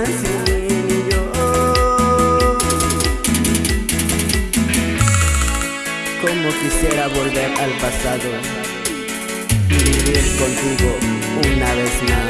Como quisiera volver al pasado y vivir contigo una vez más.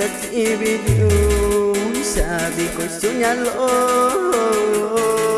Sa tibid yung sabi ko, sunyalo